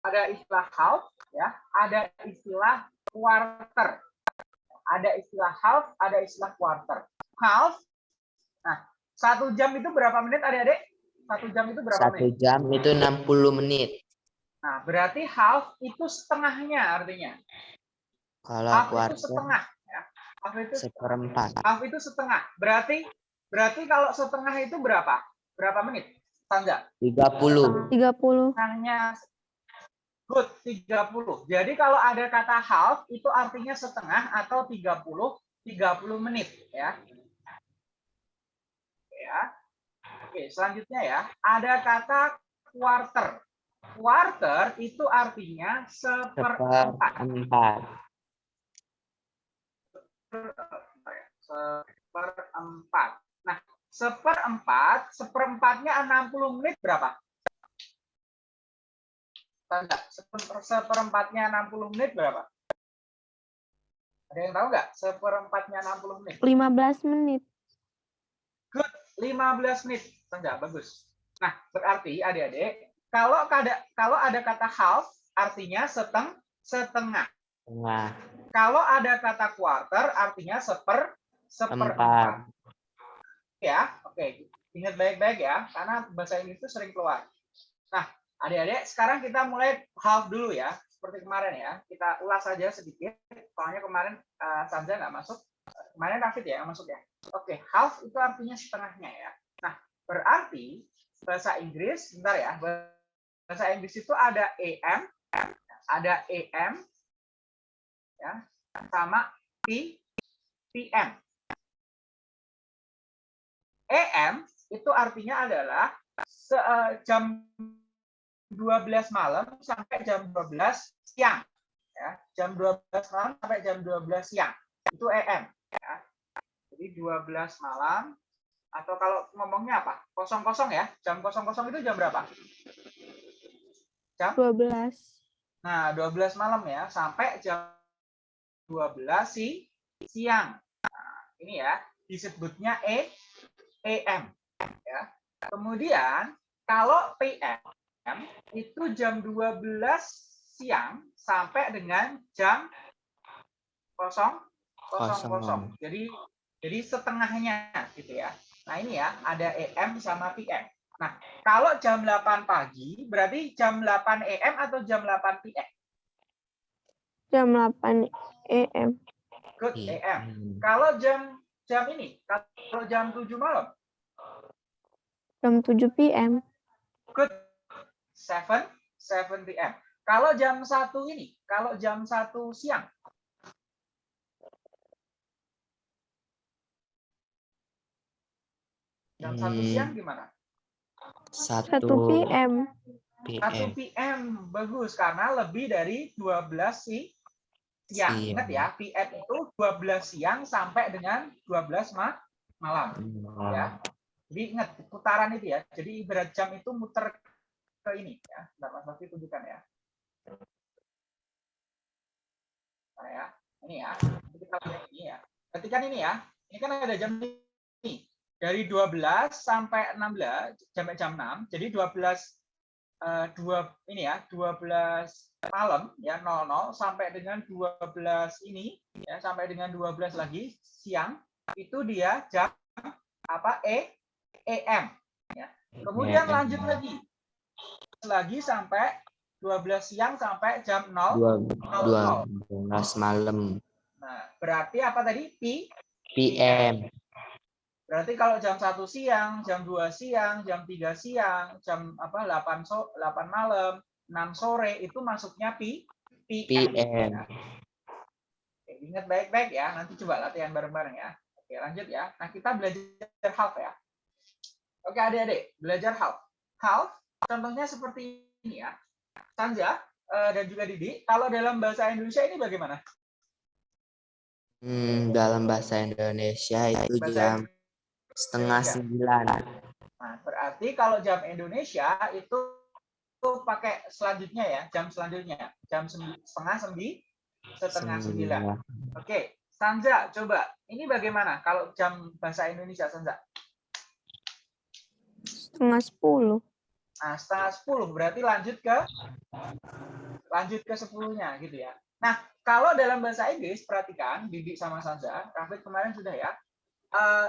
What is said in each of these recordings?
ada istilah half, ya, ada istilah quarter. Ada istilah half, ada istilah quarter. Half, nah, satu jam itu berapa menit adik-adik? Satu jam itu berapa Satu menit? jam itu 60 menit. Nah, berarti half itu setengahnya artinya. Kalau Half itu quarter setengah. Ya. Half itu seperempat. half itu setengah. Berarti berarti kalau setengah itu berapa? Berapa menit? Tangga. 30. 30. Setengahnya good 30. Jadi kalau ada kata half itu artinya setengah atau 30 30 menit ya. Ya. Oke, selanjutnya ya. Ada kata quarter. Quarter itu artinya seperempat. Seperempat. seperempat. Nah, seperempat, seperempatnya 60 menit berapa? Tanda, seper- seperempatnya 60 menit berapa? Ada yang tahu nggak? Seperempatnya 60 menit. 15 menit. 15 menit. Enggak, bagus. Nah, berarti adik-adik, kalau ada kalau ada kata half, artinya seteng setengah. Tengah. Kalau ada kata quarter, artinya seper seperempat. Empat. ya. Oke, ingat baik-baik ya, karena bahasa Inggris itu sering keluar. Nah, adik-adik, sekarang kita mulai half dulu ya, seperti kemarin ya. Kita ulas saja sedikit, soalnya kemarin uh, Sanja nggak masuk. Kemarin Rafid ya yang masuk ya. Oke, half itu artinya setengahnya ya. Nah, berarti bahasa Inggris, bentar ya, bahasa Inggris itu ada AM, ada AM, ya, sama P, PM. EM itu artinya adalah eh, jam 12 malam sampai jam 12 siang. Ya, jam 12 malam sampai jam 12 siang. Itu EM. Ya. Jadi 12 malam atau kalau ngomongnya apa? Kosong kosong ya. Jam kosong kosong itu jam berapa? Jam 12. Nah, 12 malam ya, sampai jam 12 si siang. Nah, ini ya, disebutnya E AM ya. Kemudian kalau PM itu jam 12 siang sampai dengan jam kosong kosong kosong. Jadi jadi setengahnya gitu ya. Nah, ini ya, ada AM sama PM. Nah, kalau jam 8 pagi berarti jam 8 AM atau jam 8 PM? Jam 8 AM. Good Iya. AM. Kalau jam jam ini, kalau jam 7 malam, Jam 7 PM. good 7 7 PM. Kalau jam 1 ini, kalau jam 1 siang, jam 1 Hmm. siang gimana? 1 Satu PM. 1 PM. Bagus karena lebih dari 12 si siang. Siang. Ingat ya, PM itu 12 siang sampai dengan 12 ma malam. ya. Jadi ingat putaran itu ya. Jadi ibarat jam itu muter ke ini ya. Bentar, Mas Bakti tunjukkan ya. Nah, ya. Ini ya. Nanti Kita lihat ini ya. Ketikan ini ya. Ini kan ada jam ini. Dari 12 sampai 16 sampai jam 6. Jadi 12 eh, dua ini ya, 12 malam ya 00 sampai dengan 12 ini ya sampai dengan 12 lagi siang itu dia jam apa E EM ya. Kemudian EM. lanjut lagi lagi sampai 12 siang sampai jam 0. Dua, dua belas malam. Nah, berarti apa tadi? P PM. Berarti kalau jam 1 siang, jam 2 siang, jam 3 siang, jam apa 8 so 8 malam, 6 sore itu masuknya P PM. PM. Oke, ingat baik-baik ya. Nanti coba latihan bareng-bareng ya. Oke, lanjut ya. Nah, kita belajar half ya. Oke, adik-adik, belajar half. Half contohnya seperti ini ya. Sanja eh, dan juga Didi, kalau dalam bahasa Indonesia ini bagaimana? Hmm, dalam bahasa Indonesia itu Bahasa jam Indonesia. setengah sembilan. Nah, berarti kalau jam Indonesia itu itu pakai selanjutnya ya, jam selanjutnya, jam sembi- setengah sembi, setengah sembilan. Oke, Sanja, coba ini bagaimana kalau jam bahasa Indonesia, Sanja? Setengah 10. Setengah 10 berarti lanjut ke lanjut ke 10-nya gitu ya. Nah, kalau dalam bahasa Inggris perhatikan Bibi sama Sanza, Rafid kemarin sudah ya. Eh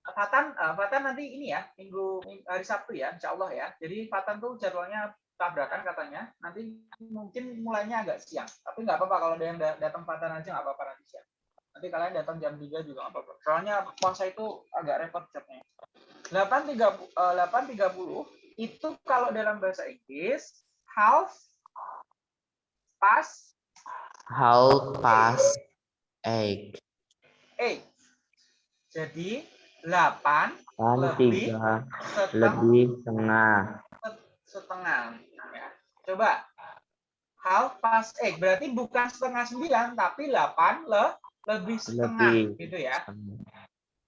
Fatan, eh, Fatan nanti ini ya, minggu, ming- hari Sabtu ya, insya Allah ya. Jadi Fatan tuh jadwalnya tabrakan katanya. Nanti mungkin mulainya agak siang. Tapi nggak apa-apa kalau ada yang da- datang Fatan aja nggak apa-apa nanti siang. Nanti kalian datang jam 3 juga nggak apa-apa. Soalnya puasa itu agak repot jadnya. 8.30 eh, 8.30 itu kalau dalam bahasa Inggris half past How past eight. eight. Jadi 8 Kan Lebih. tiga setengah lebih setengah. setengah. Ya. Coba half past eight berarti bukan setengah sembilan tapi 8 le, lebih setengah Lebih. gitu ya.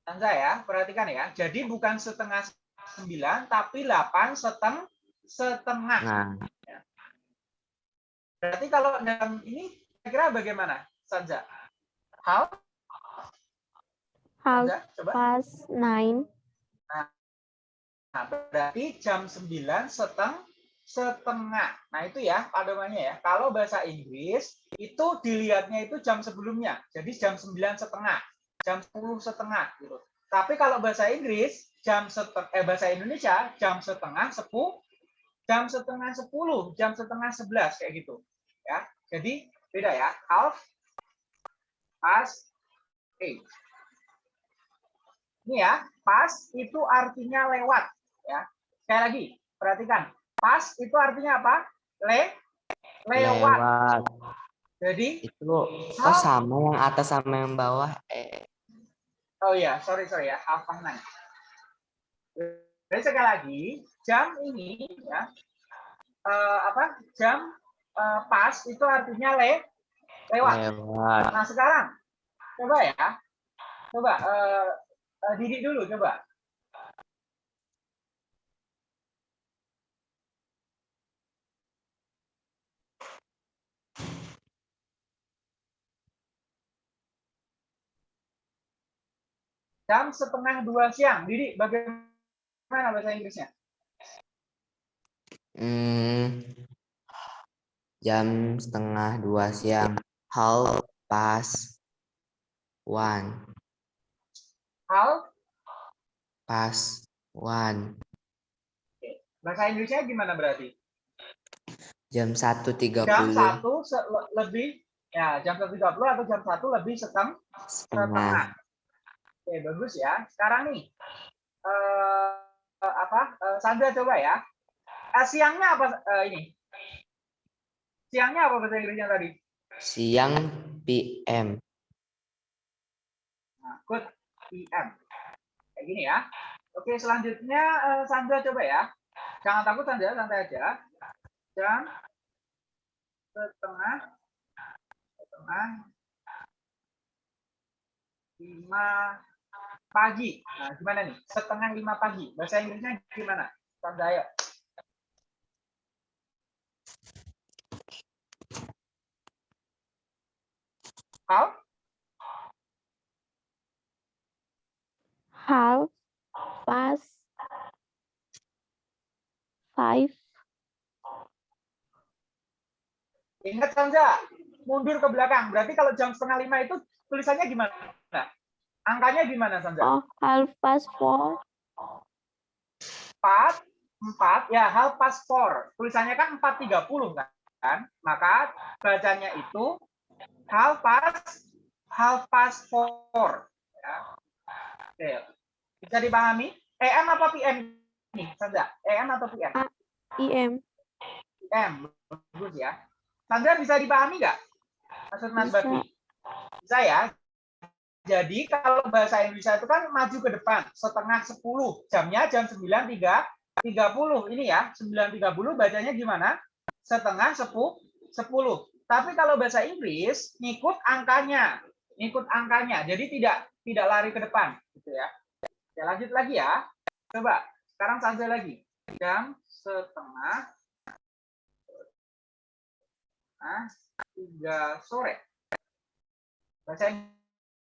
Tanda ya, perhatikan ya. Jadi bukan setengah sembilan tapi 8 seteng setengah. Nah, Berarti kalau dalam ini kira-kira bagaimana, Sanja? Sanja, coba. past nine. Nah, berarti jam 9 seteng setengah. Nah, itu ya padomannya ya. Kalau bahasa Inggris itu dilihatnya itu jam sebelumnya. Jadi jam 9 setengah, jam 10 setengah gitu. Tapi kalau bahasa Inggris jam setengah eh bahasa Indonesia jam setengah 10 jam setengah 10, jam setengah 11 kayak gitu. Ya. Jadi beda ya. Half past eight. Ini ya, pas itu artinya lewat ya. Sekali lagi, perhatikan. Pas itu artinya apa? Le lewat. lewat. Jadi, Itu oh sama yang atas sama yang bawah. Eh, oh iya, sorry sorry ya, half past nine. Jadi sekali lagi, jam ini ya, eh, apa? Jam eh, pas itu artinya le lewat. lewat. Nah sekarang, coba ya, coba eh, eh, didik dulu coba. Jam setengah dua siang, Didik, bagaimana bahasa Inggrisnya? Hmm, jam setengah dua siang. Half past one. Hal, Past one. bahasa Inggrisnya gimana berarti? Jam satu tiga Jam puluh satu se- le- lebih, ya jam satu tiga puluh atau jam satu lebih setengah setengah. setengah. Oke, bagus ya. Sekarang nih, eh, eh, apa? Eh, Sandra coba ya. Eh, siangnya apa eh, ini? Siangnya apa bahasa Inggrisnya tadi? Siang PM. Nah, good PM. Kayak gini ya. Oke, selanjutnya eh, Sandra coba ya. Jangan takut Sandra, santai aja. Jam setengah setengah lima pagi. Nah, gimana nih? Setengah lima pagi. Bahasa Inggrisnya gimana? Ayo. How? Half past five. Ingat Sandra, mundur ke belakang. Berarti kalau jam setengah lima itu tulisannya gimana? Angkanya gimana Sandra? Oh, half past four. empat empat ya hal pas four tulisannya kan empat tiga puluh kan maka bacanya itu hal pas hal pas four ya. Oke. bisa dipahami em apa pm nih Sandra em atau pm IM. pm bagus ya Sandra bisa dipahami nggak maksud Mas. Bakti bisa ya jadi kalau bahasa Indonesia itu kan maju ke depan setengah 10 jamnya jam 9.30 ini ya 9.30 bacanya gimana? Setengah 10 10 tapi kalau bahasa Inggris ngikut angkanya ngikut angkanya. Jadi tidak tidak lari ke depan gitu ya. Ya lanjut lagi ya. Coba sekarang saja lagi. Jam setengah nah, tiga sore. Bahasa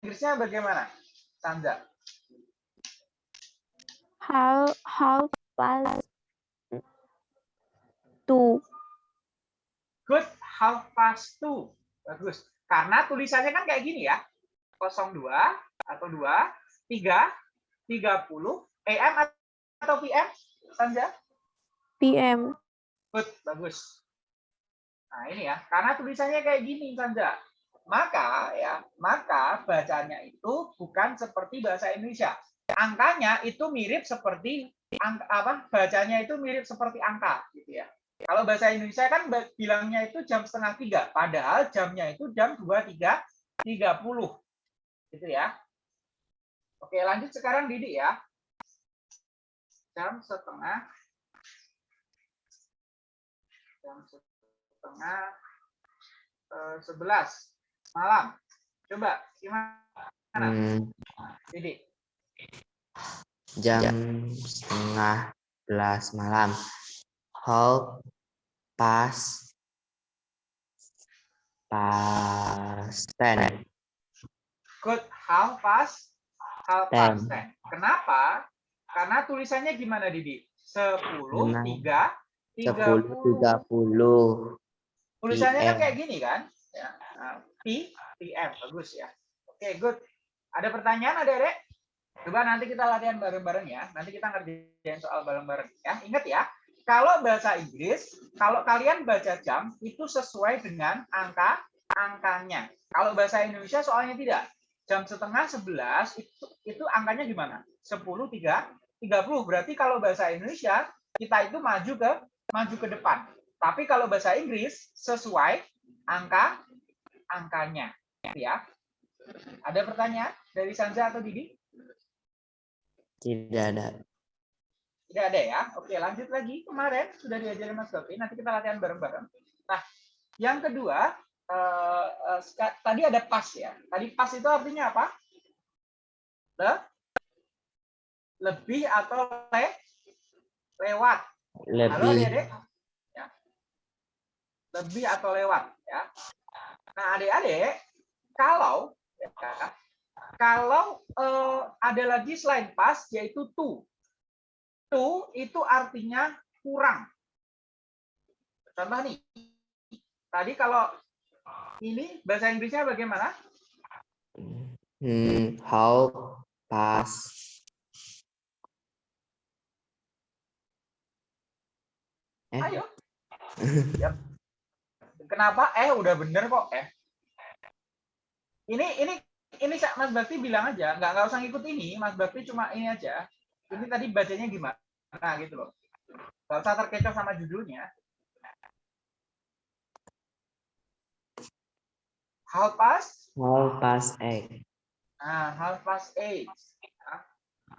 Inggrisnya bagaimana? Tanda. How how fast to? Good, how fast to? Bagus. Karena tulisannya kan kayak gini ya. 02 atau 2, 3, 30, AM atau PM, Sandra? PM. Good, bagus. Nah ini ya, karena tulisannya kayak gini, Sandra. Maka ya, maka bacanya itu bukan seperti bahasa Indonesia. Angkanya itu mirip seperti angka, apa? Bacanya itu mirip seperti angka, gitu ya. Kalau bahasa Indonesia kan bilangnya itu jam setengah tiga, padahal jamnya itu jam dua tiga tiga puluh, gitu ya. Oke, lanjut sekarang Didi ya. Jam setengah jam setengah eh, sebelas malam. Coba gimana, Hmm, Didi? jam setengah belas malam. Half past past ten. Good. How past? How Ten. past ten. Kenapa? Karena tulisannya gimana, Didi? 10. 3, Sepuluh 30. tiga puluh. Tulisannya kan kayak gini kan? Ya. Nah, P, PM. Bagus ya. Oke, good. Ada pertanyaan, adik-adik? Coba nanti kita latihan bareng-bareng ya. Nanti kita ngerjain soal bareng-bareng ya. Ingat ya, kalau bahasa Inggris, kalau kalian baca jam itu sesuai dengan angka angkanya. Kalau bahasa Indonesia soalnya tidak. Jam setengah 11 itu itu angkanya gimana? 10 3 30. Berarti kalau bahasa Indonesia kita itu maju ke maju ke depan. Tapi kalau bahasa Inggris sesuai angka angkanya ya. Ada pertanyaan dari Sanja atau Didi? Tidak ada. Tidak ada ya. Oke, lanjut lagi. Kemarin sudah diajarin Mas Gopi. Nanti kita latihan bareng-bareng. Nah, yang kedua, eh, eh, tadi ada pas ya. Tadi pas itu artinya apa? Le, lebih atau le, lewat. Halo Lebih adik-adik? Ya. Lebih atau lewat ya. Nah, adik-adik, kalau ya, kalau eh, ada lagi selain pas yaitu to. To itu artinya kurang. Contoh nih. Tadi kalau ini bahasa Inggrisnya bagaimana? hmm, how past Eh, Ayo. Yap. Kenapa? Eh, udah bener kok. Eh. Ini ini ini Mas Bakti bilang aja, nggak nggak usah ngikut ini. Mas Bakti cuma ini aja. Ini tadi bacanya gimana? Nah, gitu loh. Nggak usah terkecoh sama judulnya. How past? how past eight. Nah, half past eight.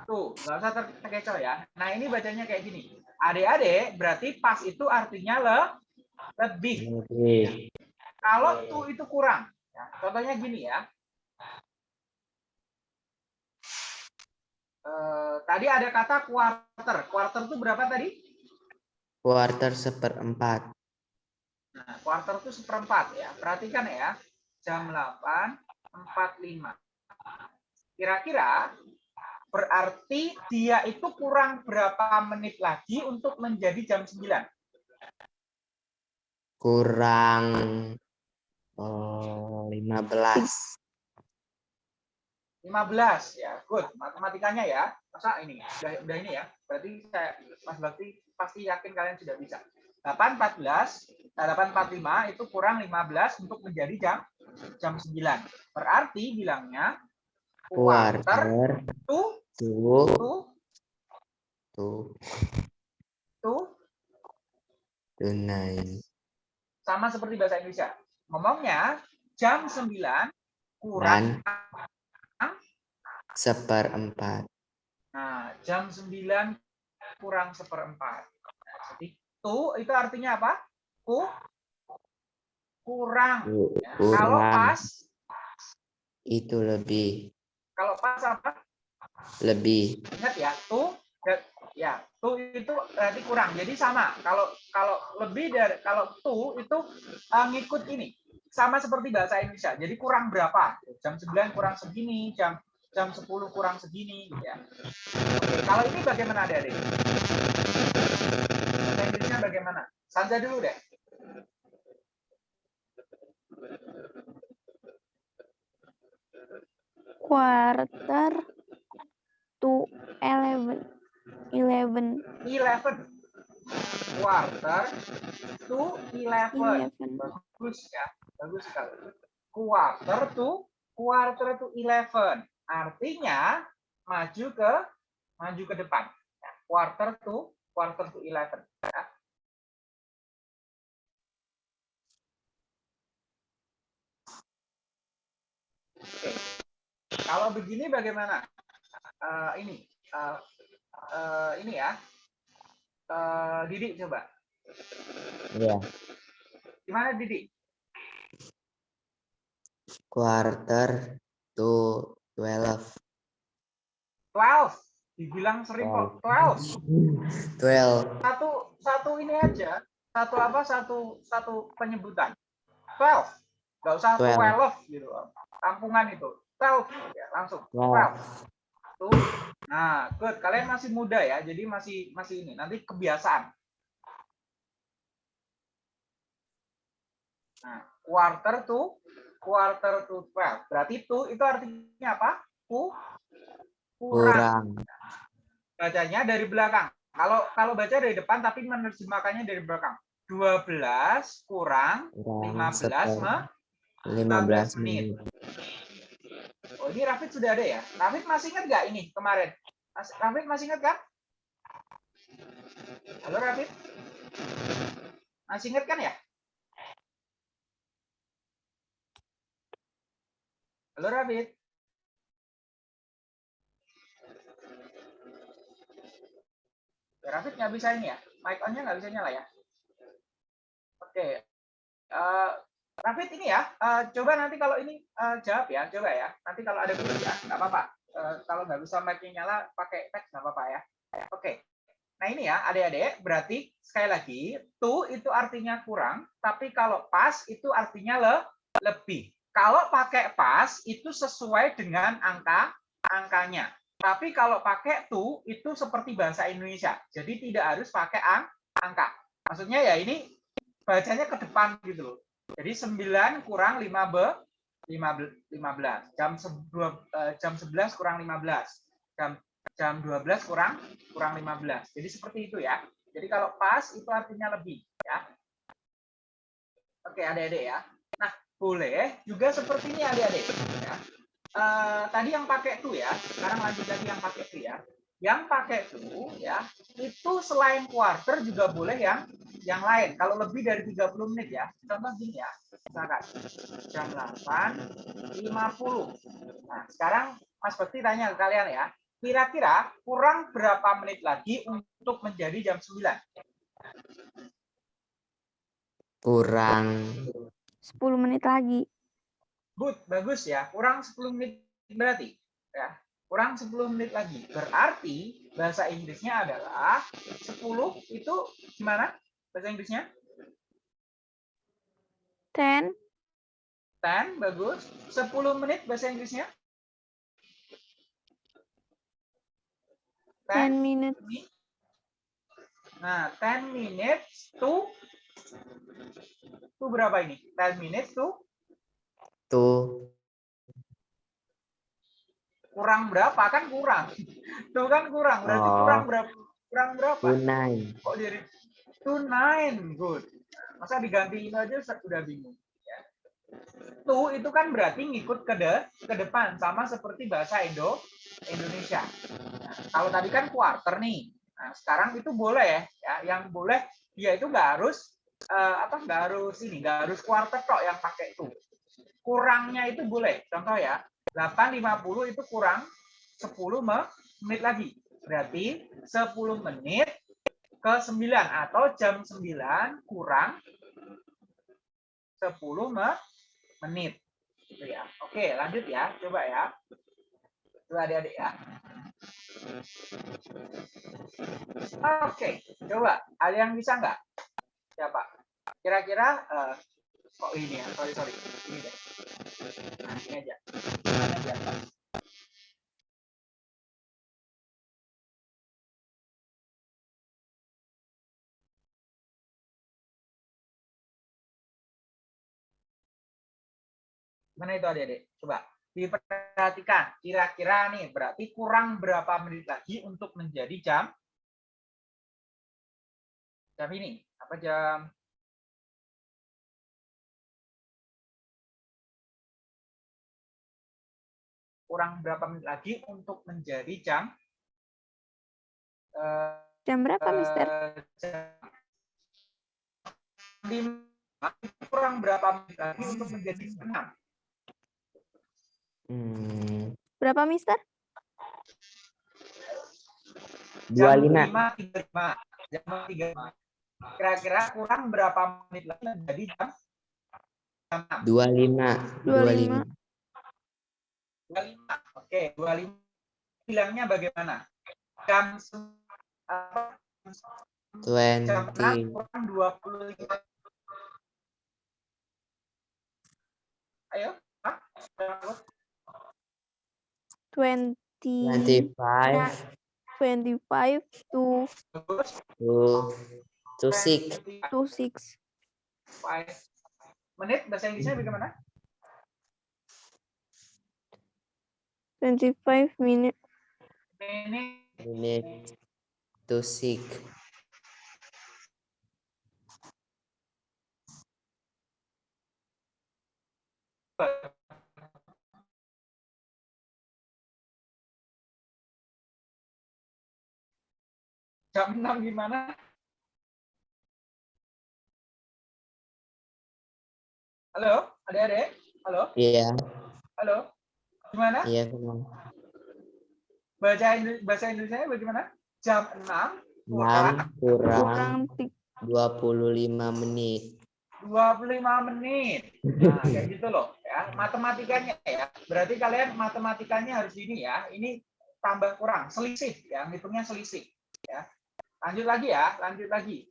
Tuh, nggak usah ter- terkecoh ya. Nah, ini bacanya kayak gini. Adik-adik, berarti pas itu artinya le, lebih. Lebih. Kalau tuh itu kurang. Ya, contohnya gini ya. Eh, tadi ada kata quarter. Quarter itu berapa tadi? Quarter seperempat. Nah, quarter itu seperempat ya. Perhatikan ya. Jam 8.45. Kira-kira berarti dia itu kurang berapa menit lagi untuk menjadi jam 9? Kurang oh, 15. 15 ya. Good. Matematikanya ya. Masa ini udah, udah ini ya. Berarti saya Mas Bakti pasti yakin kalian sudah bisa. 814 eh, 845 itu kurang 15 untuk menjadi jam jam 9. Berarti bilangnya quarter Quarter to to to to to to nine. Sama seperti bahasa Indonesia. Ngomongnya jam 9 kurang Seperempat. Nah, jam 9 kurang seperempat. Nah, jadi tu itu artinya apa? Ku kurang. Ku- Ya. Kalau Kurang. pas, Itu lebih. kalau pas apa? Lebih. Ingat ya, tu Ya, ya tu itu eh, berarti kurang jadi sama. Kalau kalau lebih dari kalau two itu uh, ngikut ini. Sama seperti bahasa Indonesia. Jadi kurang berapa? Jam 9 kurang segini jam jam 10 kurang segini gitu ya. Kalau ini bagaimana dari bahasa Indonesia bagaimana? Sanja dulu deh quarter to eleven. Eleven. 11. Quarter to 11. Eleven. Bagus ya. Bagus sekali. Quarter to quarter to 11. Artinya maju ke maju ke depan. Ya, quarter to quarter to 11. Ya. Oke. Kalau begini bagaimana? Eh, ini eh, eh, ini ya. Eh, Didi coba. Ya. Gimana Didi? Quarter to 12. 12. Dibilang sering kok 12. 12. Satu satu ini aja. Satu apa? Satu satu penyebutan. 12. Enggak usah 12. 12 gitu. Kampungan itu. 12 ya, langsung. 12. 12. Tuh. Nah, good. Kalian masih muda ya. Jadi masih masih ini. Nanti kebiasaan. Nah, quarter to quarter to 12. Berarti to itu artinya apa? Ku kurang. Kurang. bacanya dari belakang. Kalau kalau baca dari depan tapi menerjemahkannya dari belakang. 12 kurang Kurang 15 seper- me 15 menit. Oh, ini Rafid sudah ada ya? Rafid masih ingat nggak ini kemarin? Mas, Rafid masih ingat kan? Halo Rafid? Masih ingat kan ya? Halo Rafid? Rafid nggak bisa ini ya? Mic on-nya nggak bisa nyala ya? Oke. Eh, Rafid ini ya, eh, coba nanti kalau ini eh, jawab ya, coba ya. Nanti kalau ada ya, nggak apa-apa. Eh, kalau nggak bisa mic-nya nyala, pakai teks nggak apa-apa ya. Oke. Nah ini ya, adik-adik, berarti sekali lagi, to itu artinya kurang, tapi kalau pas itu artinya le, lebih. Kalau pakai pas itu sesuai dengan angka angkanya. Tapi kalau pakai to itu seperti bahasa Indonesia. Jadi tidak harus pakai ang, angka. Maksudnya ya ini bacanya ke depan gitu loh. Jadi 9 kurang 5 b 15 jam 11 jam 11 kurang 15 jam jam 12 kurang kurang 15 jadi seperti itu ya. Jadi kalau pas itu artinya lebih ya. Oke adik-adik ya. Nah boleh juga seperti ini adik-adik ya. Eh, tadi yang pakai tuh ya. Sekarang lanjut lagi yang pakai tuh ya yang pakai tuh ya itu selain quarter juga boleh yang yang lain. Kalau lebih dari 30 menit ya contoh gini ya. Misalkan jam 8 50 nah sekarang Mas Bekti tanya ke kalian ya. Kira-kira kurang berapa menit lagi untuk menjadi jam 9 Kurang 10 menit lagi. good bagus ya. Kurang 10 menit berarti ya kurang 10 menit lagi. Berarti bahasa Inggrisnya adalah 10 itu gimana? Bahasa Inggrisnya? 10, 10 bagus. 10 menit bahasa Inggrisnya? 10 minutes, mi- Nah, 10 minutes to to berapa ini? 10 minutes to? Tuh kurang berapa? Kan kurang. Tuh kan kurang. Berarti Oh. kurang berapa? Kurang berapa? tunai. Kok jadi nine? Good. Masa diganti ini aja sudah bingung. Ya. To itu kan berarti ngikut ke de, ke depan sama seperti bahasa Indo Indonesia. Nah, kalau tadi kan quarter nih. Nah, sekarang itu boleh ya. Yang boleh dia itu nggak harus eh, apa nggak harus ini nggak harus quarter kok yang pakai itu. Kurangnya itu boleh. Contoh ya, 8.50 itu kurang 10 me- menit lagi. Berarti 10 menit ke 9 atau jam 9 kurang 10 me- menit. Gitu ya. Oke, lanjut ya. Coba ya. Coba adik-adik ya. Oke, coba. Ada yang bisa nggak? Siapa? Kira-kira eh, kok ini ya? Sorry, sorry. Ini deh. Nah, ini aja. Ini aja. Mana itu adik-adik? Coba. Diperhatikan, kira-kira nih berarti kurang berapa menit lagi untuk menjadi jam jam ini? Apa jam kurang berapa menit lagi untuk menjadi jam uh, jam berapa eh, Mister? jam lima kurang berapa menit lagi untuk menjadi jam enam? Hmm. berapa Mister? Dua lima. tiga lima. Jam tiga lima. Kira-kira kurang berapa menit lagi menjadi jam? Dua lima. Dua lima. 25. Oke, 25. Bilangnya bagaimana? Jam apa? jam 6 Twenty. kurang 25. Ayo. Hah? Berapa? Twenty. Twenty five Twenty-five to Terus, to to six. 25 to six. menit bahasa Inggrisnya bagaimana? Twenty-five minute. Menit Minute to six. jam 6 gimana? Halo, adik-adik? Halo, Iya, halo. Gimana? iya benar. Baca Indo- bahasa Indonesia bagaimana? Jam 6 Enam kurang Kurang ti- dua puluh lima menit. 25 menit. Nah, kayak gitu loh ya. Matematikanya ya. Berarti kalian matematikanya harus ini ya. Ini tambah kurang, selisih ya. Ngitungnya selisih ya. Lanjut lagi ya, lanjut lagi.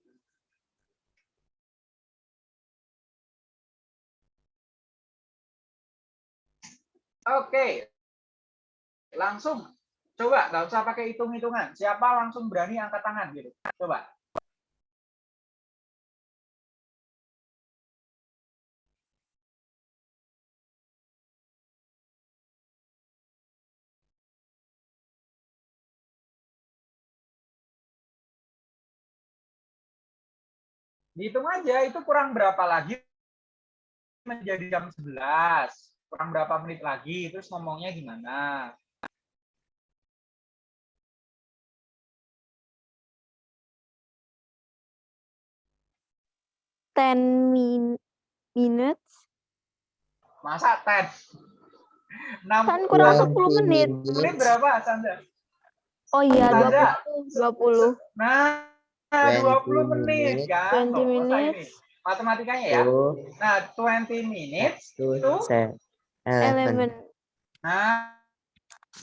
Oke. Langsung coba nggak usah pakai hitung-hitungan. Siapa langsung berani angkat tangan gitu. Coba. Dihitung aja itu kurang berapa lagi menjadi jam 11. Kurang berapa menit lagi terus ngomongnya gimana? ten min minutes. Masa 10? 6 Kan kurang Dua 10 menit. menit berapa Sandra? Oh iya, Sandra, 20. 20. Nah, 20 20 menit kan? 20 Nggak usah ini. minutes. Matematikanya ya. Nah, 20 minutes. to Itu? Eleven. 11. Nah,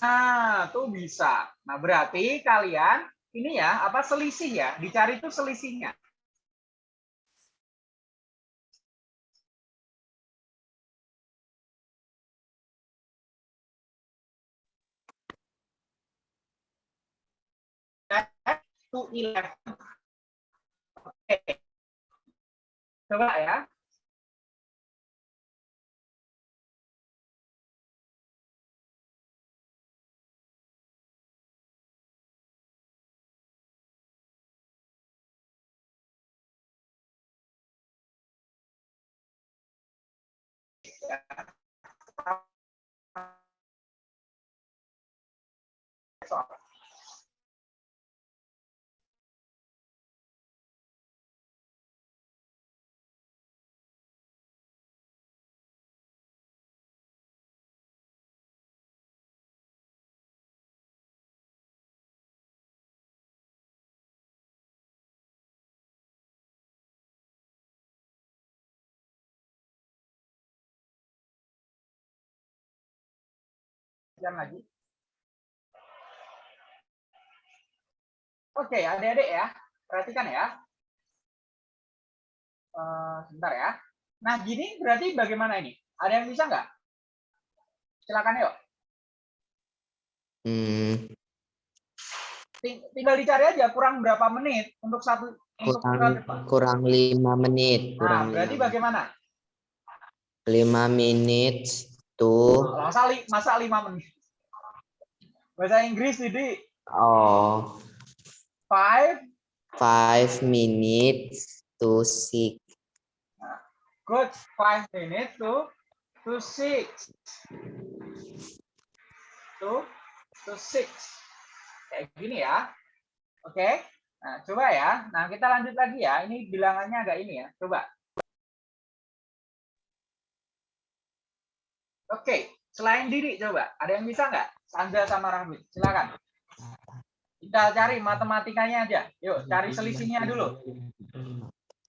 nah, tuh bisa. Nah, berarti kalian ini ya, apa selisih ya? Dicari tuh selisihnya. to 11. Oke. Coba ya. Soal. Jam lagi. Oke, adik-adik ya, perhatikan ya. Eh, sebentar ya. Nah, gini berarti bagaimana ini? Ada yang bisa nggak? Silakan yuk. Hmm, Ting- Tinggal dicari aja kurang berapa menit untuk satu untuk kurang satu- kurang lima menit. Nah, Kurang berarti lima, bagaimana? lima menit two Masa, li- masa 5 menit? Bahasa Inggris, Didi. oh 5, five minutes to six. good. 5 minutes to, to 6. To, to 6. Kayak gini ya. Oke. Nah, coba ya. Nah, kita lanjut lagi ya. Ini bilangannya agak ini ya. Coba. Oke. Selain diri, coba. Ada yang bisa nggak? Sandra sama Rahmi. Silakan. Kita cari matematikanya aja. Yuk, cari selisihnya dulu.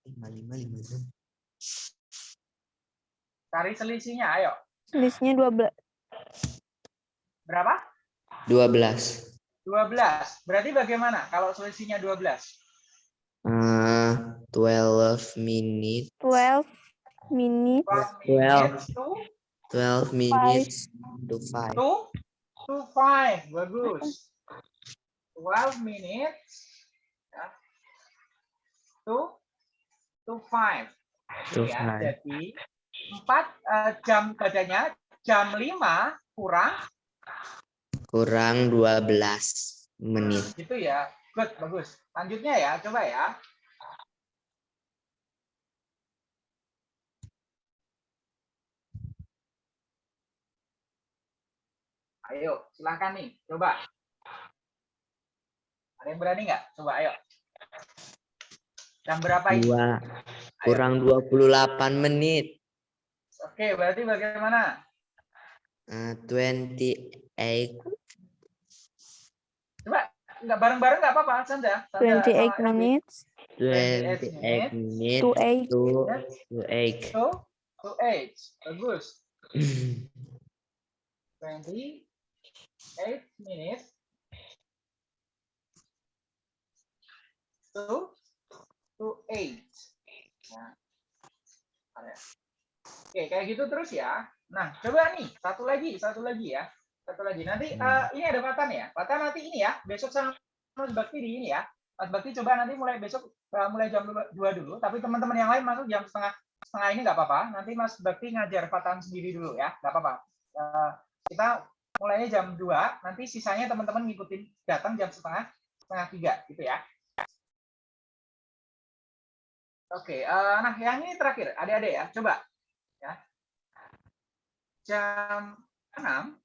Lima, lima, lima, enam. Cari selisihnya, ayo. Selisihnya 12. Berapa? Dua belas. 12. Berarti bagaimana kalau selisihnya 12? Eh, twelve minutes. 12 minutes 12 Twelve. minutes to, Twelve minutes to five. to, to 5. Bagus. 12 minutes ya, to, to 5. To ya, five. jadi 4 jam badannya jam 5 kurang Kurang dua belas menit. gitu ya. Good, bagus. Lanjutnya ya, coba ya. Ayo, silahkan nih, coba. Ada yang berani nggak? Coba, ayo. Jam berapa ini? Dua. Kurang dua puluh delapan menit. Oke, berarti bagaimana? Eh, Twenty eight. Coba, nggak bareng-bareng nggak apa-apa, Sandra. Sandra 28 sama Elvi. minutes Twenty eight minutes to 8. to to eight. To, to eight. Bagus. 28 minutes to to 8. Nah. Oke, kayak gitu terus ya. Nah, coba nih, satu lagi, satu lagi ya. Satu lagi. Nanti Hmm. eh, ini ada Fatan ya. Fatan nanti ini ya, besok sama Mas Bakti di ini ya. Mas Bakti coba nanti mulai besok eh, mulai jam 2 dulu, tapi teman-teman yang lain masuk jam setengah setengah ini nggak apa-apa. Nanti Mas Bakti ngajar Fatan sendiri dulu ya, nggak apa-apa. Eh, kita mulainya jam 2, nanti sisanya teman-teman ngikutin datang jam setengah setengah tiga gitu ya. Oke, eh, nah yang ini terakhir, adik-adik ya, coba ya. Jam 6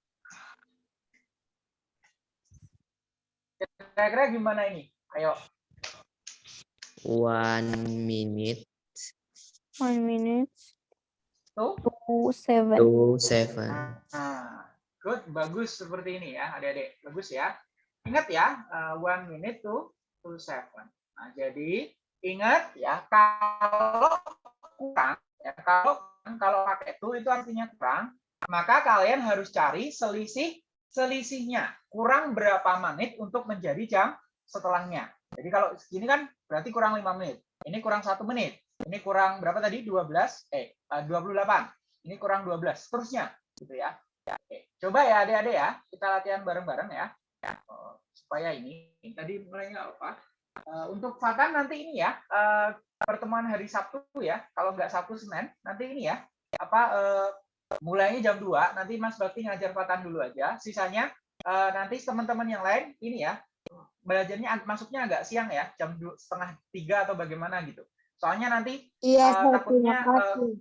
kira-kira gimana ini? Ayo, One minute 1 minute tuh. to 7. to seven. Nah, good, bagus seperti ini ya, adik-adik. Bagus ya. Ingat ya, uh, one minute to to seven. Nah, jadi ingat ya, kalau kurang, ya kalau kalau pakai to itu artinya kurang, maka kalian harus cari selisih selisihnya. Kurang berapa menit untuk menjadi jam setelahnya. Jadi kalau segini kan berarti kurang lima menit. Ini kurang satu menit. Ini kurang berapa tadi? 12 eh uh, 28. Ini kurang 12. Seterusnya gitu ya. Oke, coba ya adik-adik ya, kita latihan bareng-bareng ya. Oh, supaya ini tadi mulainya apa? Eh, untuk Fatan nanti ini ya, eh, pertemuan hari Sabtu ya. Kalau nggak Sabtu Senin, nanti ini ya. Apa eh, mulainya jam 2, nanti Mas Bakti ngajar Fatan dulu aja. Sisanya eh, nanti teman-teman yang lain ini ya, belajarnya masuknya agak siang ya, jam setengah tiga atau bagaimana gitu. Soalnya nanti Iya, saya takutnya, kasih.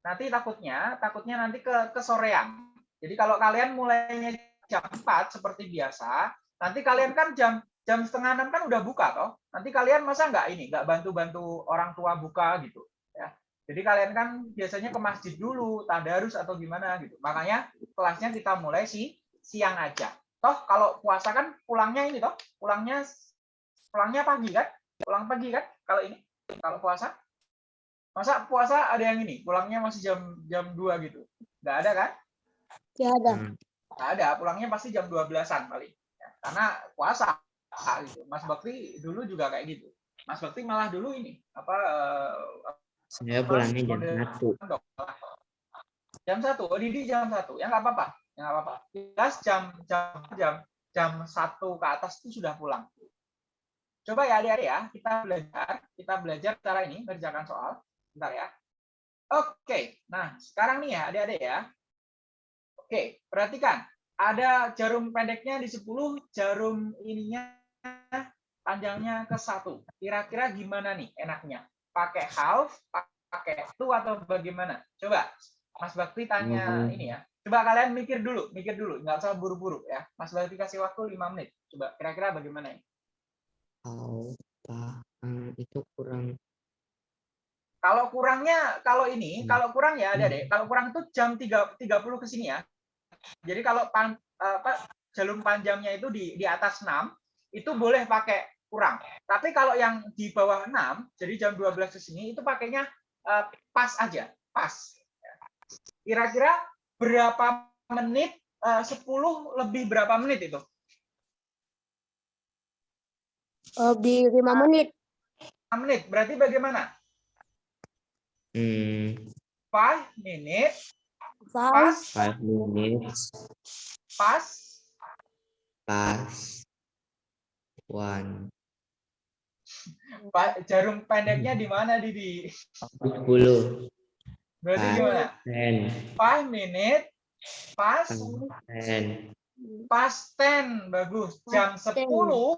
nanti takutnya takutnya nanti ke kesorean. Jadi kalau kalian mulainya jam 4 seperti biasa, nanti kalian kan jam jam setengah enam kan udah buka toh. Nanti kalian masa nggak ini nggak bantu-bantu orang tua buka gitu ya. Jadi kalian kan biasanya ke masjid dulu, tadarus atau gimana gitu. Makanya kelasnya kita mulai si siang aja. Toh kalau puasa kan pulangnya ini toh, pulangnya pulangnya pagi kan? Pulang pagi kan kalau ini kalau puasa? Masa puasa ada yang ini, pulangnya masih jam jam 2 gitu. Nggak ada kan? Tidak ada. Hmm. Nggak ada, pulangnya pasti jam 12-an paling. Ya, karena puasa gitu. Mas Bakti dulu juga kayak gitu. Mas Bakti malah dulu ini apa eh, Saya pulangnya jam satu. jam satu, oh Didi jam satu, ya nggak apa-apa, ya nggak apa-apa. Jelas jam jam jam jam satu ke atas itu sudah pulang. Coba ya adik-adik ya, kita belajar, kita belajar cara ini mengerjakan soal. Bentar ya. Oke, nah sekarang nih ya adik-adik ya, Oke, perhatikan. Ada jarum pendeknya di 10, jarum ininya panjangnya ke satu. Kira-kira gimana nih enaknya? Pakai half, pakai two atau bagaimana? Coba Mas Bakti tanya Hmm. ini ya. Coba kalian mikir dulu, mikir dulu, nggak usah buru-buru ya. Mas Bakti kasih waktu 5 menit. Coba kira-kira bagaimana ini? Kalau itu kurang Kalau kurangnya, kalau ini, Hmm. kalau kurang ya ada deh. Kalau kurang itu jam 3, 30 ke sini ya. Jadi kalau pan, apa, jalur panjangnya itu di, di atas 6, itu boleh pakai kurang. Tapi kalau yang di bawah 6, jadi jam 12 ke sini, itu pakainya eh, pas aja. Pas. Kira-kira berapa menit? eh, 10 lebih berapa menit itu? Lebih lima menit. 6 menit. Berarti bagaimana? hmm, 5 menit, Five. pas, five minutes pas, pas one Pa- jarum pendeknya di mana Didi? sepuluh Berarti Ah. gimana? ten 5 menit pas ten pas 10 bagus. Jam 10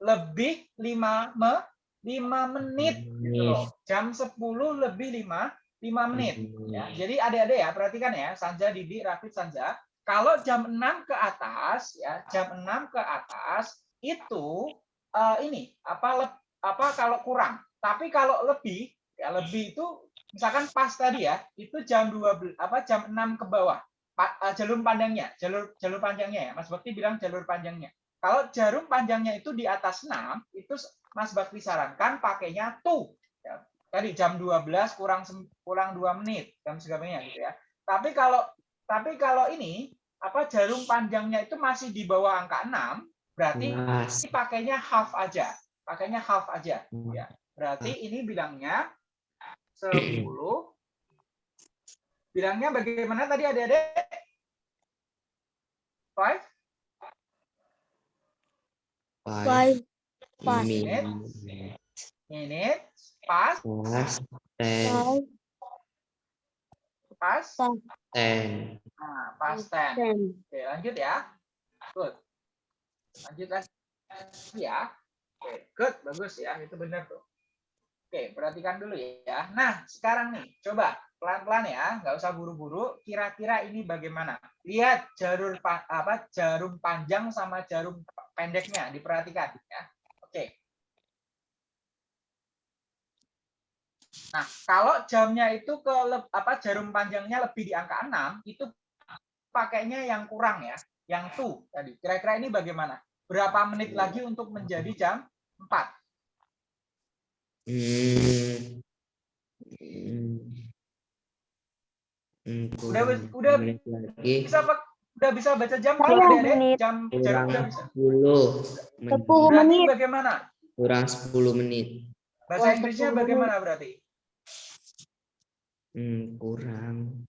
lebih 5 me 5 menit gitu loh. Jam 10 lebih 5 5 menit ya. Jadi adik-adik ya perhatikan ya Sanja Didi Rafid Sanja. Kalau jam 6 ke atas ya jam 6 ke atas itu eh, ini apa leb- apa kalau kurang. Tapi kalau lebih ya lebih itu misalkan pas tadi ya itu jam 12 apa jam 6 ke bawah. Pa- eh, jalur panjangnya jalur jalur panjangnya ya. Mas Bakti bilang jalur panjangnya. Kalau jarum panjangnya itu di atas 6 itu Mas Bakti sarankan pakainya tuh. Tadi jam 12 kurang kurang 2 menit jam sebagainya gitu ya. Tapi kalau tapi kalau ini apa jarum panjangnya itu masih di bawah angka 6 berarti Mas. ini pakainya half aja pakainya half aja ya. Berarti ini bilangnya 10 bilangnya bagaimana tadi adik-adik? 5 five. Five. Pas. minutes pas pas ten Five. pas ten nah, pas 10 Ten. Oke, lanjut ya. Good. Lanjut lagi ya. Oke, good, bagus ya. Itu benar tuh. Oke, perhatikan dulu ya. Nah, sekarang nih, coba pelan-pelan ya, nggak usah buru-buru. Kira-kira ini bagaimana? Lihat pa- apa jarum panjang sama jarum pendeknya, diperhatikan ya. Oke. Nah, kalau jamnya itu ke apa jarum panjangnya lebih di angka 6, itu pakainya yang kurang ya, yang tuh tadi. Kira-kira ini bagaimana? Berapa menit lagi untuk menjadi jam 4? Hmm. Hmm. Hmm, Udah- udah- menit Bisa Pak? Udah bisa baca jam Dede? menit. Jam jarum kurang udah bisa. 10 menit. Sepuluh menit. bagaimana? kurang 10 menit Bahasa Inggrisnya 10 menit. bagaimana berarti? Hmm, kurang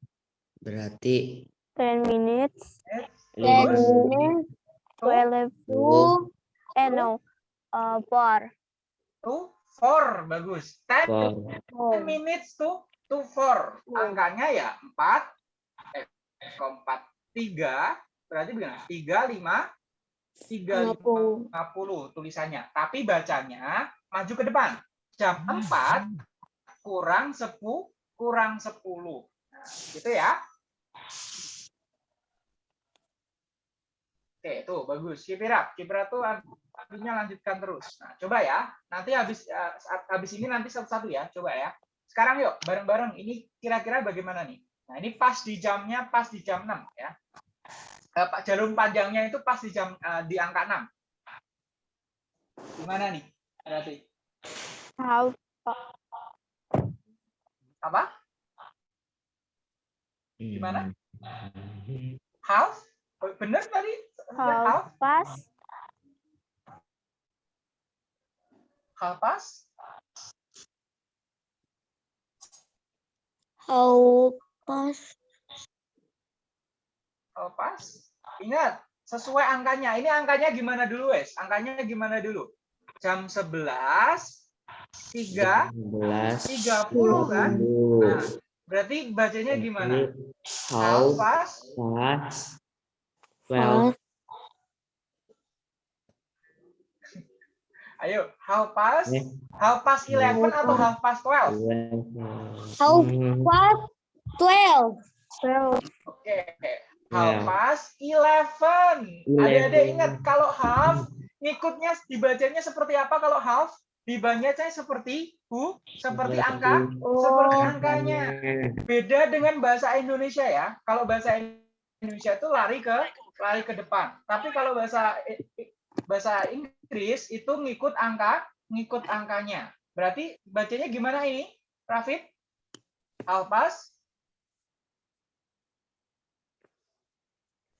berarti 10 minutes, Ten Bagus. minutes. 12, Sepuluh. eh no, uh, 4. Two, four, bagus. Ten four. minutes to to four. Hmm. Angkanya ya 4, eh, 4, 3, berarti bagaimana? 3, 5, 3, Lima puluh. 50 tulisannya. Tapi bacanya maju ke depan. Jam 4 kurang 10 kurang 10. Nah, gitu ya. Oke, tuh bagus. It up tuh artinya lanjutkan terus. Nah, coba ya. Nanti habis eh, habis ini nanti satu-satu ya. Coba ya. Sekarang yuk bareng-bareng. Ini kira-kira bagaimana nih? Nah, ini pas di jamnya pas di jam 6 ya. Eh, Pak jarum panjangnya itu pas di jam eh, di angka 6. Gimana nih? Berarti How, apa? Gimana? Half? Bener tadi? how Half? fast, Half pas? How pas. Half pas? Ingat, sesuai angkanya. Ini angkanya gimana dulu, wes? Angkanya gimana dulu? Jam 11, 3, 11 30 kan? Nah, Berarti bacanya gimana? How Half past past twelve Ayo, half past, Eh. half past 11 atau half past 12? How past twelve. Twelve. Oke, half past 11. Adik-adik 11. ingat kalau half ngikutnya dibacanya seperti apa kalau half? Dibacanya seperti hu, seperti angka, seperti Oh, angkanya. Beda dengan bahasa Indonesia ya. Kalau bahasa Indonesia itu lari ke lari ke depan. Tapi kalau bahasa bahasa Inggris itu ngikut angka, ngikut angkanya. Berarti bacanya gimana ini? Rafid? Alpas?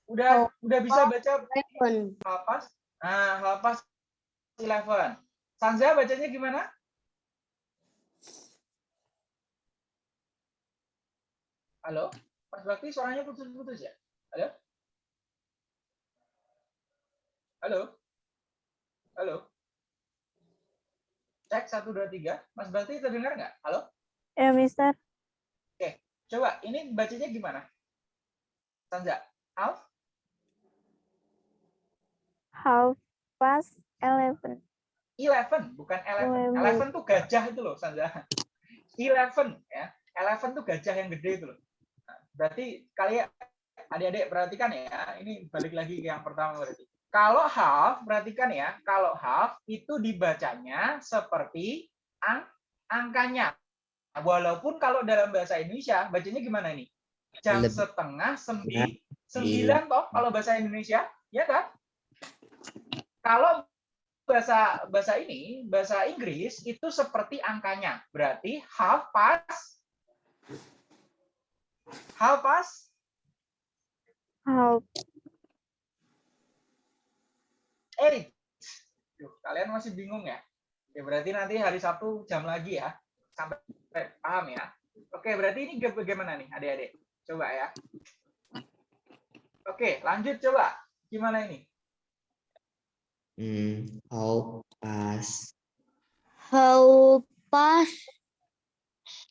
Udah udah bisa baca Eleven. Halpas? Nah, Halpas 11. Sanza bacanya gimana? Halo? Mas Bakti suaranya putus-putus ya? Halo? Halo? Halo? Cek 1, 2, 3. Mas Bakti terdengar nggak? Halo? ya, Mister. Coba, ini bacanya gimana? Sanza? Alf? Half past eleven. 11, bukan 11. Eleven. 11 tuh gajah itu loh, Sanza. 11 ya. 11 tuh gajah yang gede itu loh. Nah, berarti kalian adik-adik perhatikan ya, ini balik lagi ke yang pertama berarti. Kalau half, perhatikan ya, kalau half itu dibacanya seperti ang angkanya. Walaupun kalau dalam bahasa Indonesia bacanya gimana ini? Jam Lebih. setengah sembi sembilan toh kalau bahasa Indonesia, ya kan? Kalau bahasa bahasa ini bahasa Inggris itu seperti angkanya. Berarti half past. Half past. Half. Eight. Duh, kalian masih bingung ya? Ya berarti nanti hari Sabtu jam lagi ya. Sampai paham ya? Oke berarti ini bagaimana nih adik-adik? Coba ya. Oke lanjut coba. Gimana ini Hmm, how past How past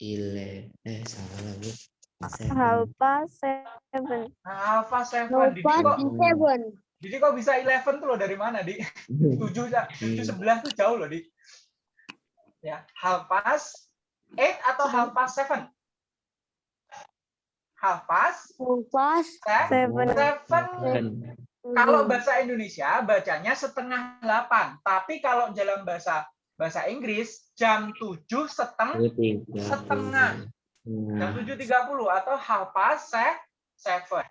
eleven eh salah lagi. Half seven. Past seven. alpha seven kok seven. Didi kok bisa 11 tuh loh dari mana di? Tujuh ya. Tujuh sebelas tuh jauh loh di. Ya half past eight atau half past seven? Half past How past seven. Seven. seven kalau bahasa Indonesia bacanya setengah delapan. Tapi kalau dalam bahasa bahasa Inggris jam tujuh setengah tiga Setengah. jam Nah, tujuh. Tiga puluh atau half past se- seven.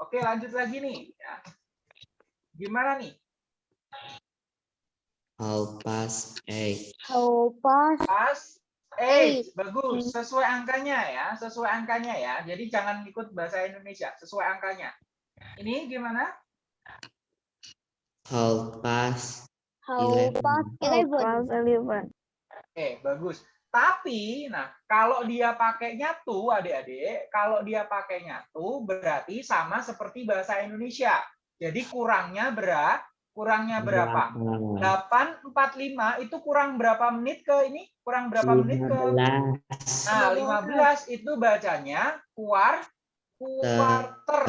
Oke lanjut lagi nih. Ya. gimana nih? How past eight. How past pas Eight. eight. Bagus. Sesuai angkanya ya sesuai angkanya ya. Jadi jangan ikut bahasa Indonesia. Sesuai angkanya ini gimana? How past Half eleven. past eleven. oke bagus. Tapi nah kalau dia pakainya tuh adik-adik kalau dia pakainya tuh berarti sama seperti bahasa Indonesia. Jadi kurangnya berapa kurangnya berapa? 845 itu kurang berapa menit ke ini? Kurang berapa menit ke? Nah, 15 itu bacanya kuar quarter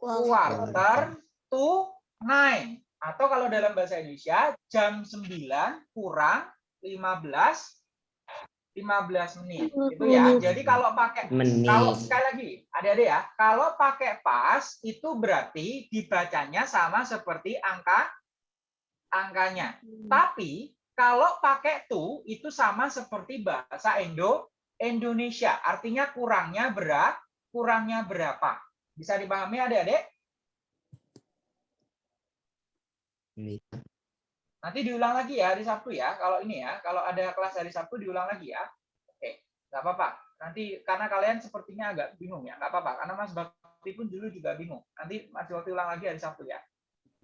quarter to nine atau kalau dalam bahasa Indonesia jam 9 kurang 15 15 menit itu ya. Jadi kalau pakai menit kalau sekali lagi adik-adik ya, kalau pakai pas itu berarti dibacanya sama seperti angka angkanya. Tapi kalau pakai tu itu sama seperti bahasa Indo Indonesia. Artinya kurangnya berapa? Kurangnya berapa? Bisa dipahami adik-adik? Nanti diulang lagi ya hari Sabtu ya. Kalau ini ya, kalau ada kelas hari Sabtu diulang lagi ya. Oke, nggak apa-apa. Nanti karena kalian sepertinya agak bingung ya, nggak apa-apa. Karena Mas Bakti pun dulu juga bingung. Nanti Mas Bakti ulang lagi hari Sabtu ya.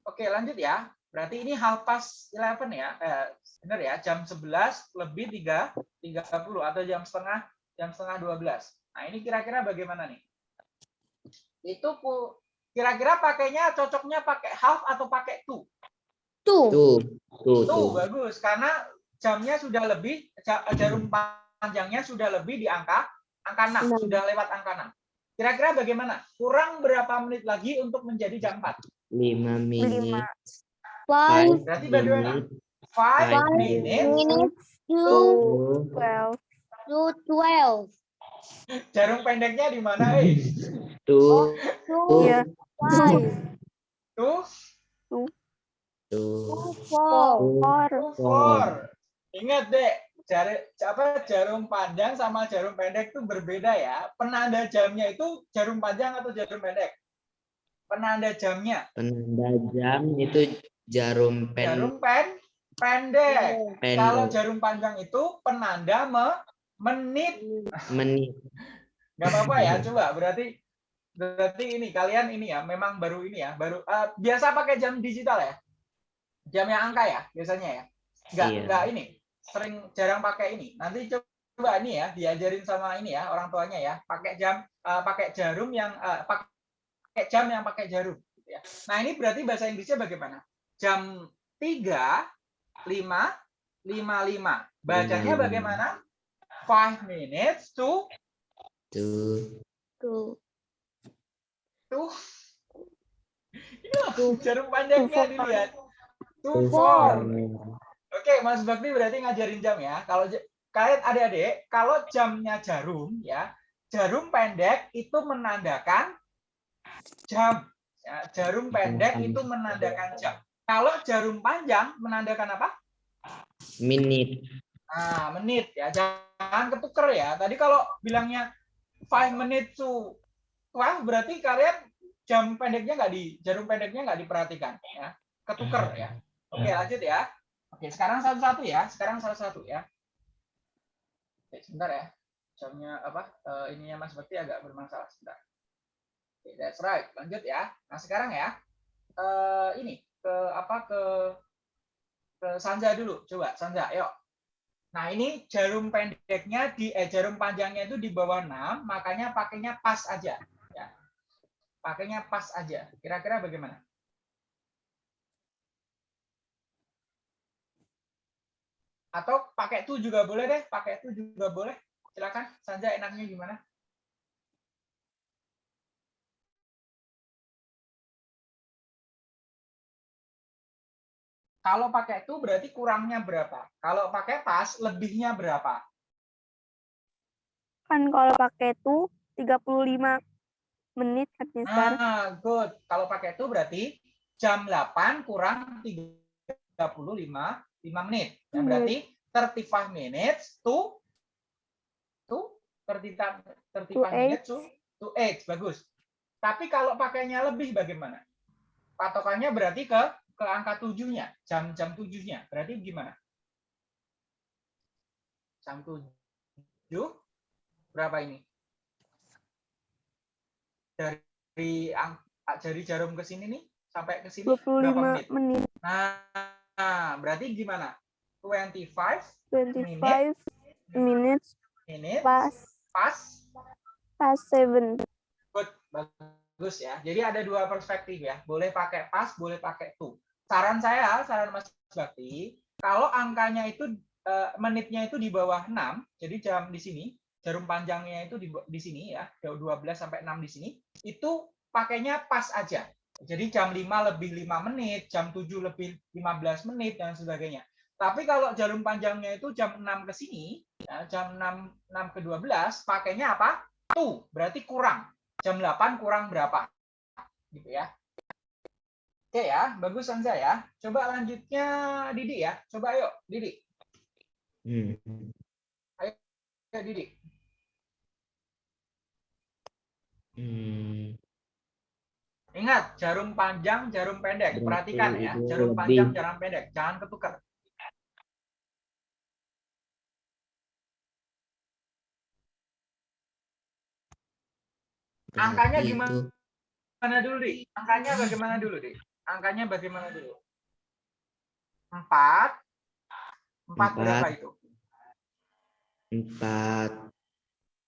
Oke, lanjut ya. Berarti ini half past 11 ya. Eh, benar ya, jam 11 lebih 3 30 atau jam setengah jam setengah 12. Nah, ini kira-kira bagaimana nih? Itu kira-kira pakainya cocoknya pakai half atau pakai two? Two. tuh tuh Tuh, tuh bagus karena jamnya sudah lebih ja- jarum panjangnya sudah lebih di angka Angka 6, Enam. sudah lewat angka 6. Kira-kira bagaimana? Kurang berapa menit lagi untuk menjadi jam 4? Lima menit. Five Berarti bagaimana? minute 5 Five minutes to to Twelve. to twelve. jarum pendeknya di mana? Eh? To Iya. five. Four. Four. tuh, four. Ingat deh, jarum apa jarum panjang sama jarum pendek itu berbeda ya. Penanda jamnya itu jarum panjang atau jarum pendek? Penanda jamnya penanda jam itu jarum pen jarum pen pendek. Kalau pendek jarum panjang itu penanda me- menit. menit. nggak apa-apa ya coba berarti berarti ini kalian ini ya memang baru ini ya baru eh, biasa pakai jam digital ya jam yang angka ya biasanya ya nggak Iya. nggak ini sering jarang pakai ini nanti coba ini ya diajarin sama ini ya orang tuanya ya pakai jam eh, pakai jarum yang eh, pakai jam yang pakai jarum gitu ya. nah ini berarti bahasa Inggrisnya bagaimana jam 3 5 55 bacanya Lima. bagaimana five minutes to to To tuh. Ini loh jarum panjangnya dilihat two to four oke mas Bakti berarti ngajarin jam ya. Kalau kalian adik-adik kalau jamnya jarum ya jarum pendek itu menandakan jam. Ya, jarum pendek itu menandakan jam. Kalau jarum panjang menandakan apa? Minute Nah, menit ya. Jangan ketuker ya. Tadi kalau bilangnya 5 minutes to 12 berarti kalian jam pendeknya nggak di jarum pendeknya nggak diperhatikan ya. Ketuker ya. Oke, lanjut ya. Oke, sekarang satu-satu ya. Sekarang satu-satu ya. Oke, sebentar ya. Jamnya apa? Eh, ininya Mas Bekti agak bermasalah sebentar. Oke, that's right. Lanjut ya. Nah, sekarang ya. Eh, ini ke apa ke ke Sanja dulu. Coba Sanja, yuk. Nah, ini jarum pendeknya di eh, jarum panjangnya itu di bawah 6, makanya pakainya pas aja. Pakainya pas aja. Kira-kira bagaimana? Atau pakai itu juga boleh deh, pakai itu juga boleh. Silakan, Sanja enaknya gimana? Kalau pakai itu berarti kurangnya berapa? Kalau pakai pas, lebihnya berapa? Kan kalau pakai itu 35 menit kan Mister. Ah, good. Kalau pakai itu berarti jam 8 kurang 35 5 menit. Ya, berarti 35 minutes to to 35 35 eight. minutes to to 8. Bagus. Tapi kalau pakainya lebih bagaimana? Patokannya berarti ke ke angka 7-nya, jam-jam 7-nya. Berarti gimana? Jam 7 berapa ini? Dari ang- dari jarum ke sini nih sampai ke sini berapa 25 menit? menit. Nah, berarti gimana? 25 25 minutes minutes pas pas pas 7. good bagus ya. Jadi ada dua perspektif ya. Boleh pakai pas, boleh pakai to. Saran saya, saran Mas Bakti, kalau angkanya itu eh, menitnya itu di bawah 6, jadi jam di sini, jarum panjangnya itu di, di sini ya, 12 sampai 6 di sini, itu pakainya pas aja. Jadi jam 5 lebih 5 menit, jam 7 lebih 15 menit dan sebagainya. Tapi kalau jarum panjangnya itu jam 6 ke sini, ya, jam 6 6 ke 12, pakainya apa? To, berarti kurang. Jam 8 kurang berapa? Gitu ya. Oke ya, bagus Sanza ya. Coba lanjutnya Didi ya. Coba yuk, Didi. Hmm. Ya, Didi. Hmm. Ingat, jarum panjang, jarum pendek. Perhatikan ya, jarum lebih. panjang, jarum pendek. Jangan ketukar. Angkanya gimana? Mana dulu, Di? Angkanya bagaimana dulu, Di? Angkanya bagaimana dulu? Empat. Empat Empat. berapa itu? empat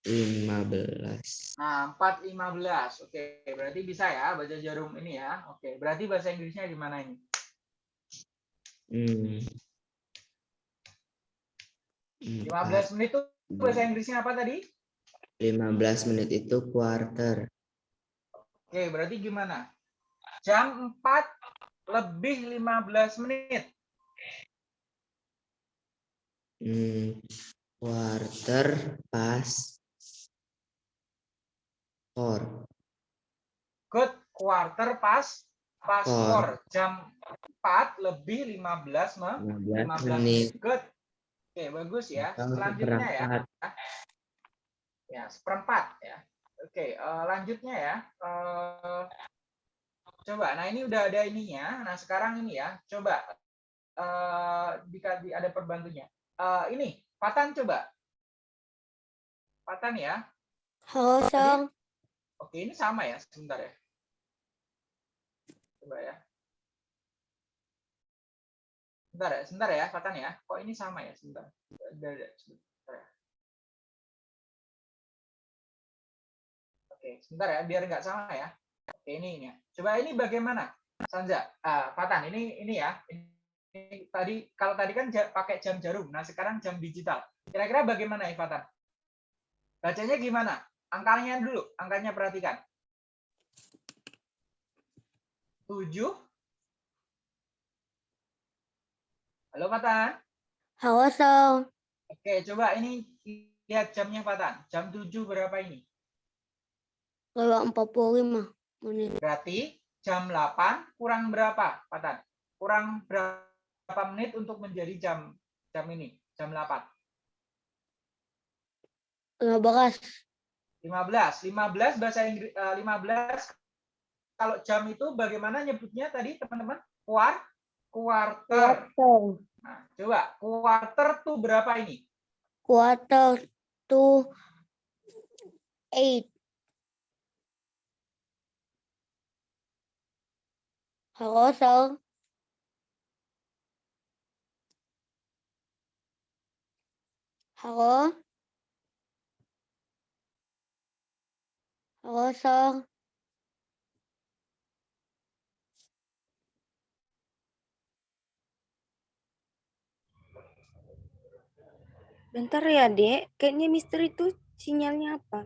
lima belas. Nah, 415. Oke, berarti bisa ya baca jarum ini ya. Oke, berarti bahasa Inggrisnya gimana ini? Hmm. 15 menit itu bahasa Inggrisnya apa tadi? 15 menit itu quarter. Oke, berarti gimana? Jam 4 lebih 15 menit. Hmm, quarter pas four. Good. Quarter pas pas Four. 4. Jam 4 lebih 15 me- 15 15 menit. menit. Good. Oke, bagus ya. Atau Selanjutnya ya. seperempat. Ya, seperempat ya. Oke, eh, lanjutnya ya. Eh, coba, nah ini udah ada ininya. Nah, sekarang ini ya. Coba eh dikasih ada perbantunya. Eh, ini, Patan coba. Patan ya. Halo, Sir. Oke, ini sama ya. Sebentar ya. Coba ya. Sebentar ya, sebentar ya, Patan ya. Kok ini sama ya? Sebentar. Sebentar ya. Oke, sebentar ya, biar nggak sama ya. Oke, ini ini. ya. Coba ini bagaimana? Sanza, ah, Patan, ini ini ya. Ini tadi kalau tadi kan pakai jam jarum. Nah, sekarang jam digital. Kira-kira bagaimana ya, Patan? Bacanya gimana? Angkanya dulu, angkanya perhatikan. 7 Halo Patan. Halo, Sir. Oke, coba ini lihat jamnya Patan. Jam 7 berapa ini? Lewat 45 menit. Berarti jam 8 kurang berapa, Patan? Kurang berapa menit untuk menjadi jam jam ini? Jam 8. 15. 15. 15 bahasa Inggris eh, 15 kalau jam itu bagaimana nyebutnya tadi, teman-teman? Kuar quarter. Quarter. Nah, coba quarter tuh berapa ini? Quarter to 8. Halo, Sir. Halo. Sir. Bentar ya, Dek. Kayaknya Mister itu sinyalnya apa?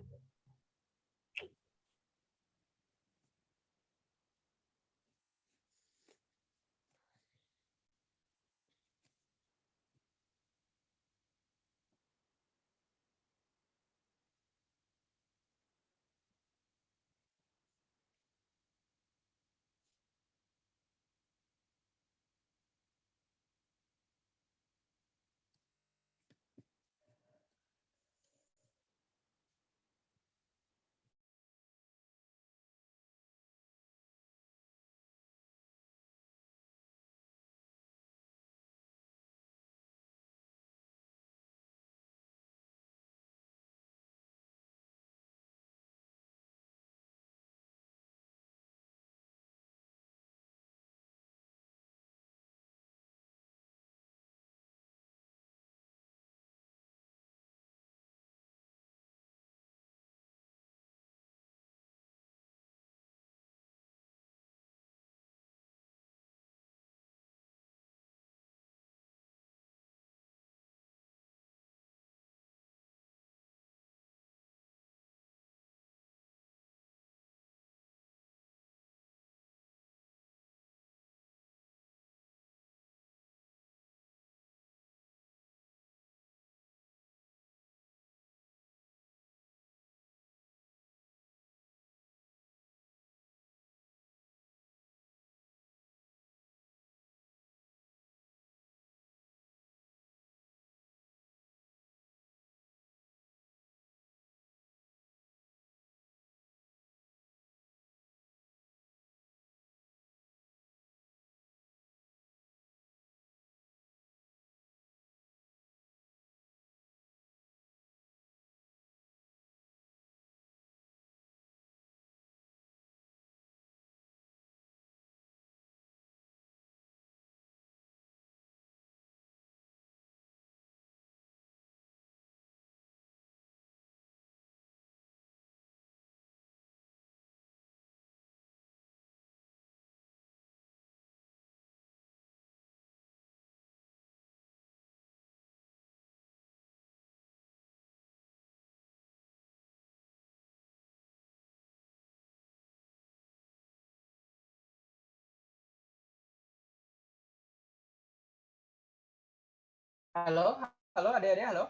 Halo, halo adik-adik, halo.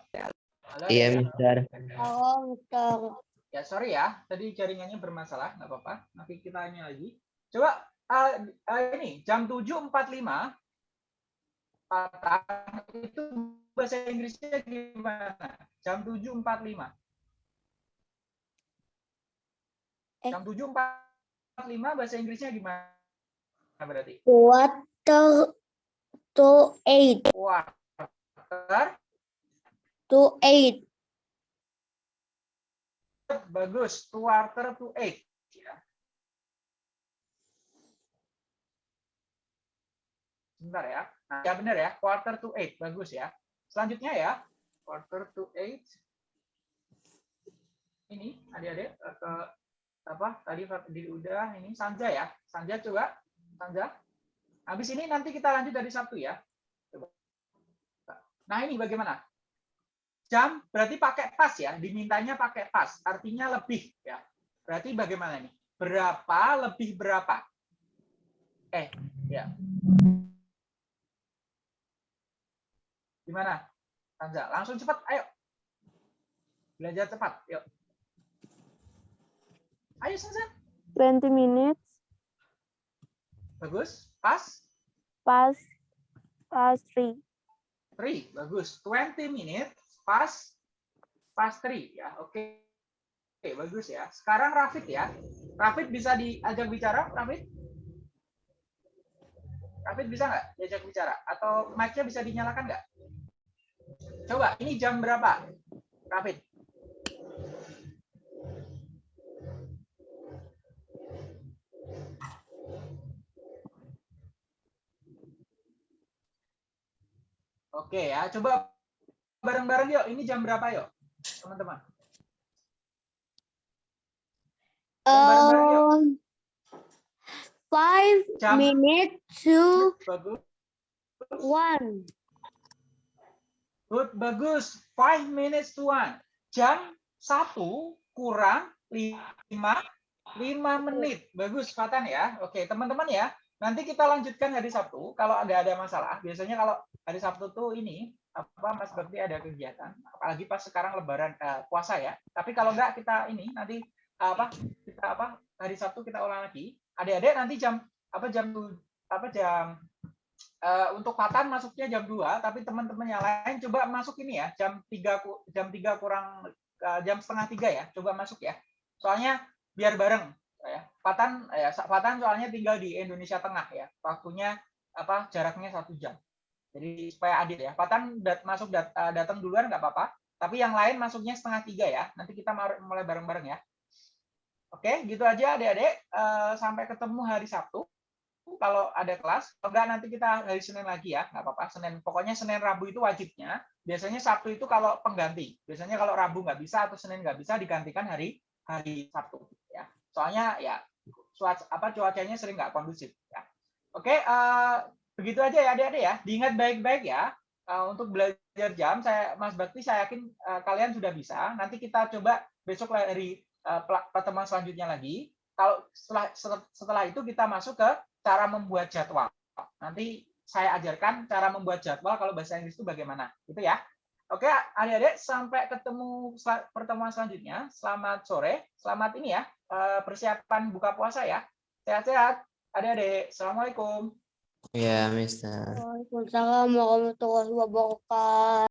Halo, Iya. Mister. Halo, Mister. Ya sorry ya, tadi jaringannya bermasalah, nggak apa-apa. Nanti kita tanya lagi. Coba eh, eh, ini jam 7.45 patah itu bahasa Inggrisnya gimana? Jam 7.45. Eh. Jam 7.45 bahasa Inggrisnya gimana berarti? Quarter to eight. Quarter, To eight. bagus. Quarter to eight. Ya. Sebentar ya. Nah, ya benar ya. Quarter to eight. Bagus ya. Selanjutnya ya. Quarter to eight. Ini adik-adik ke apa tadi di udah ini Sanja ya. Sanja coba. Sanja. Habis ini nanti kita lanjut dari Sabtu ya. Nah ini bagaimana? Jam berarti pakai pas ya. Dimintanya pakai pas. Artinya lebih ya. Berarti bagaimana nih? Berapa lebih berapa? Eh, ya. Gimana? Sanja, langsung cepat, ayo. Belajar cepat, yuk. Ayo, Sanja. 20 minutes Bagus. Pas. past past 3. 3. Bagus. 20 minutes. Pas. Pas 3. Ya, oke. Oke, bagus ya. Sekarang Rafid ya. Rafid bisa diajak bicara, Rafid? Rafid bisa nggak diajak bicara? Atau mic-nya bisa dinyalakan nggak? Coba, ini jam berapa? Rafid. Oke ya, coba bareng-bareng yuk. Ini jam berapa yuk, teman-teman? Um, five Jam. minutes to Bagus. one. Good, bagus. Five minutes to one. Jam satu kurang lima lima menit. Bagus, Fatan ya. Oke, teman-teman ya. Nanti kita lanjutkan hari Sabtu. Kalau ada ada masalah, biasanya kalau hari Sabtu tuh ini apa Mas Bakti ada kegiatan. Apalagi pas sekarang Lebaran eh, puasa ya. Tapi kalau enggak kita ini nanti apa kita apa hari Sabtu kita ulang lagi. Adik-adik nanti jam apa jam apa jam eh, untuk Patan masuknya jam 2, tapi teman-teman yang lain coba masuk ini ya, jam 3 ku- jam 3 kurang eh, jam setengah tiga ya, coba masuk ya. Soalnya biar bareng ya. Patan ya Patan soalnya tinggal di Indonesia Tengah ya. Waktunya apa jaraknya satu jam. Jadi supaya adil ya. Patan dat, masuk dat, eh, datang duluan nggak apa-apa, tapi yang lain masuknya setengah tiga ya. Nanti kita mulai bareng-bareng ya. Oke, gitu aja adik-adik. Eh, sampai ketemu hari Sabtu kalau ada kelas. Kalau enggak nanti kita hari Senin lagi ya, nggak apa-apa. Senin, pokoknya Senin Rabu itu wajibnya. Biasanya Sabtu itu kalau pengganti. Biasanya kalau Rabu nggak bisa atau Senin nggak bisa digantikan hari hari Sabtu. Ya, soalnya ya cuaca apa cuacanya sering nggak kondusif. Ya. Oke, eh, begitu aja ya adik-adik ya. Diingat baik-baik ya. Eh, untuk belajar jam, saya Mas Bakti saya yakin eh, kalian sudah bisa. Nanti kita coba besok eh, pela- pertemuan selanjutnya lagi. Kalau setelah setelah itu kita masuk ke cara membuat jadwal. Nanti saya ajarkan cara membuat jadwal kalau bahasa Inggris itu bagaimana. Gitu ya. Oke, adik-adik, sampai ketemu pertemuan selanjutnya. Selamat sore. Selamat ini ya, persiapan buka puasa ya. Sehat-sehat. Adik-adik, Assalamualaikum. Ya, Mister. Waalaikumsalam warahmatullahi wabarakatuh.